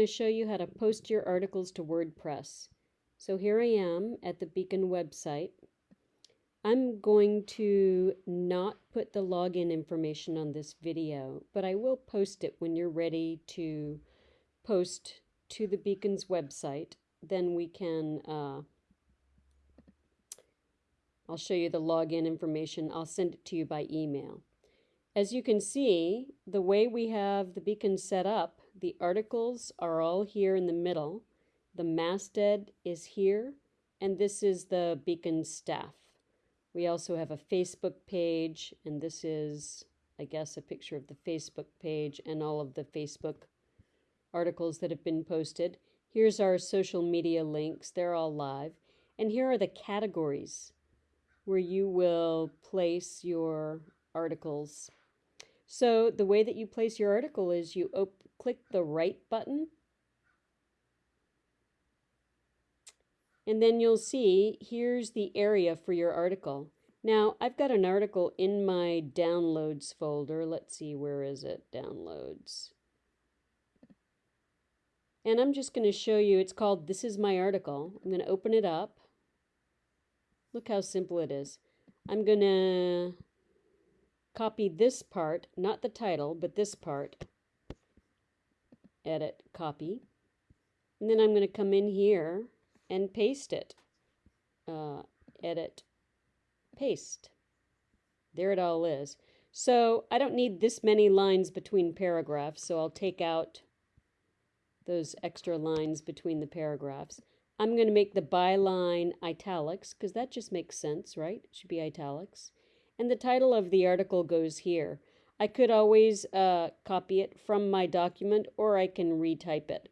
to show you how to post your articles to WordPress. So here I am at the Beacon website. I'm going to not put the login information on this video, but I will post it when you're ready to post to the Beacon's website. Then we can, uh, I'll show you the login information. I'll send it to you by email. As you can see, the way we have the beacon set up, the articles are all here in the middle. The masthead is here, and this is the beacon staff. We also have a Facebook page, and this is, I guess, a picture of the Facebook page and all of the Facebook articles that have been posted. Here's our social media links. They're all live. And here are the categories where you will place your articles. So the way that you place your article is you click the right button and then you'll see here's the area for your article. Now I've got an article in my downloads folder. Let's see, where is it? Downloads. And I'm just going to show you, it's called This is My Article. I'm going to open it up. Look how simple it is. I'm going to copy this part, not the title, but this part, edit, copy. And then I'm going to come in here and paste it. Uh, edit, paste. There it all is. So I don't need this many lines between paragraphs, so I'll take out those extra lines between the paragraphs. I'm going to make the byline italics, because that just makes sense, right? It should be italics. And the title of the article goes here. I could always uh, copy it from my document or I can retype it.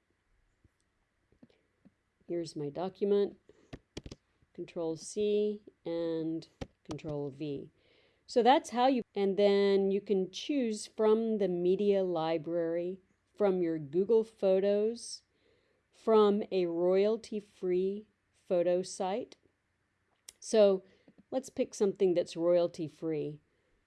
Here's my document, Control C and Control V. So that's how you, and then you can choose from the media library, from your Google Photos, from a royalty-free photo site. So Let's pick something that's royalty free.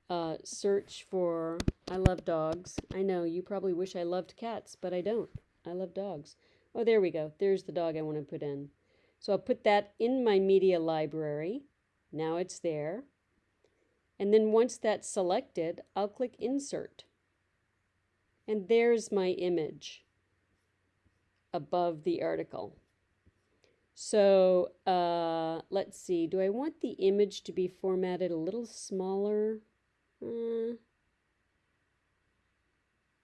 Uh, search for, I love dogs. I know, you probably wish I loved cats, but I don't. I love dogs. Oh, there we go. There's the dog I want to put in. So I'll put that in my media library. Now it's there. And then once that's selected, I'll click Insert. And there's my image above the article. So uh, let's see, do I want the image to be formatted a little smaller? Uh,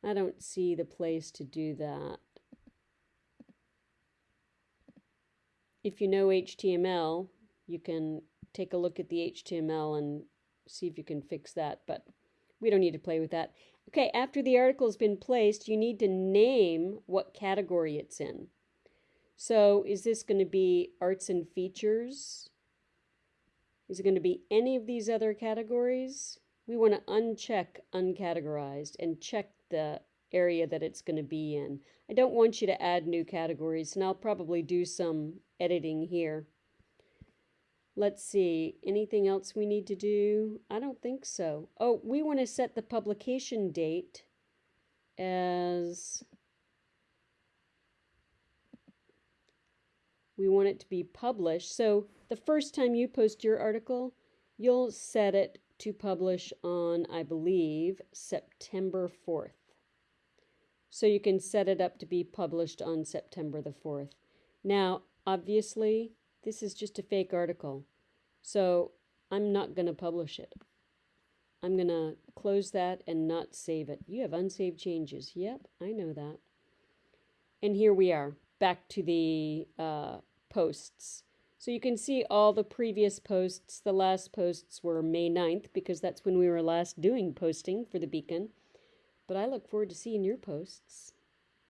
I don't see the place to do that. If you know HTML, you can take a look at the HTML and see if you can fix that, but we don't need to play with that. Okay, after the article's been placed, you need to name what category it's in. So is this going to be arts and features? Is it going to be any of these other categories? We want to uncheck uncategorized and check the area that it's going to be in. I don't want you to add new categories, and I'll probably do some editing here. Let's see, anything else we need to do? I don't think so. Oh, we want to set the publication date as we want it to be published. So the first time you post your article, you'll set it to publish on, I believe, September 4th. So you can set it up to be published on September the 4th. Now, obviously, this is just a fake article. So I'm not going to publish it. I'm going to close that and not save it. You have unsaved changes. Yep, I know that. And here we are, back to the uh, posts. So you can see all the previous posts. The last posts were May 9th because that's when we were last doing posting for the beacon. But I look forward to seeing your posts.